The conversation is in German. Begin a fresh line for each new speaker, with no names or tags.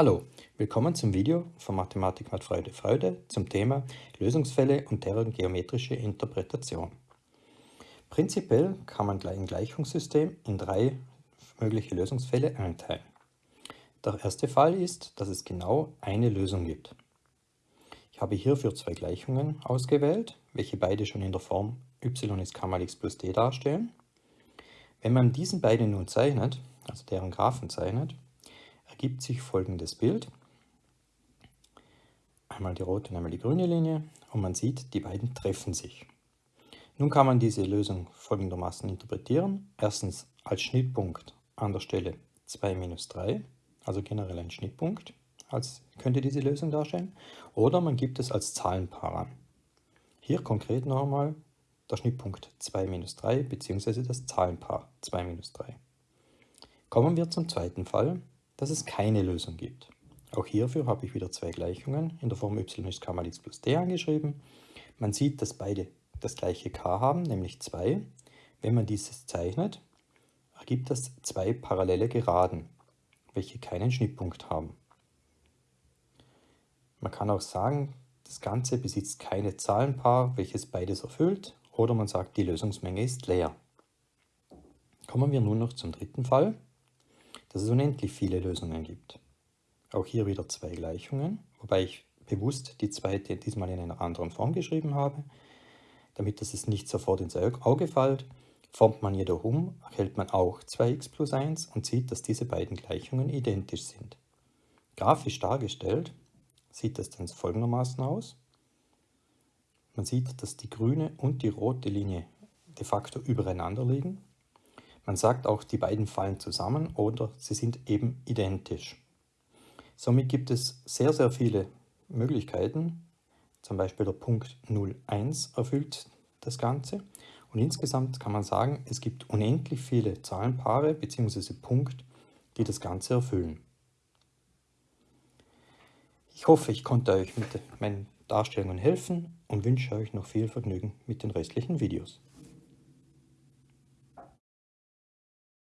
Hallo, willkommen zum Video von Mathematik macht Freude Freude zum Thema Lösungsfälle und deren geometrische Interpretation. Prinzipiell kann man ein Gleichungssystem in drei mögliche Lösungsfälle einteilen. Der erste Fall ist, dass es genau eine Lösung gibt. Ich habe hierfür zwei Gleichungen ausgewählt, welche beide schon in der Form y ist k mal x plus d darstellen. Wenn man diesen beiden nun zeichnet, also deren Graphen zeichnet, ergibt sich folgendes Bild. Einmal die rote und einmal die grüne Linie und man sieht, die beiden treffen sich. Nun kann man diese Lösung folgendermaßen interpretieren. Erstens als Schnittpunkt an der Stelle 2 minus 3, also generell ein Schnittpunkt, als könnte diese Lösung darstellen. Oder man gibt es als Zahlenpaar an. Hier konkret nochmal der Schnittpunkt 2 minus 3 bzw. das Zahlenpaar 2 minus 3. Kommen wir zum zweiten Fall dass es keine Lösung gibt. Auch hierfür habe ich wieder zwei Gleichungen in der Form y ist k mal x plus d angeschrieben. Man sieht, dass beide das gleiche k haben, nämlich 2. Wenn man dieses zeichnet, ergibt das zwei parallele Geraden, welche keinen Schnittpunkt haben. Man kann auch sagen, das Ganze besitzt keine Zahlenpaar, welches beides erfüllt, oder man sagt, die Lösungsmenge ist leer. Kommen wir nun noch zum dritten Fall dass es unendlich viele Lösungen gibt. Auch hier wieder zwei Gleichungen, wobei ich bewusst die zweite diesmal in einer anderen Form geschrieben habe. Damit das es nicht sofort ins Auge fällt, formt man jedoch um, erhält man auch 2x plus 1 und sieht, dass diese beiden Gleichungen identisch sind. Grafisch dargestellt sieht das dann folgendermaßen aus. Man sieht, dass die grüne und die rote Linie de facto übereinander liegen. Man sagt auch, die beiden fallen zusammen oder sie sind eben identisch. Somit gibt es sehr, sehr viele Möglichkeiten. Zum Beispiel der Punkt 01 erfüllt das Ganze. Und insgesamt kann man sagen, es gibt unendlich viele Zahlenpaare bzw. Punkte, die das Ganze erfüllen. Ich hoffe, ich konnte euch mit meinen Darstellungen helfen und wünsche euch noch viel Vergnügen mit den restlichen Videos.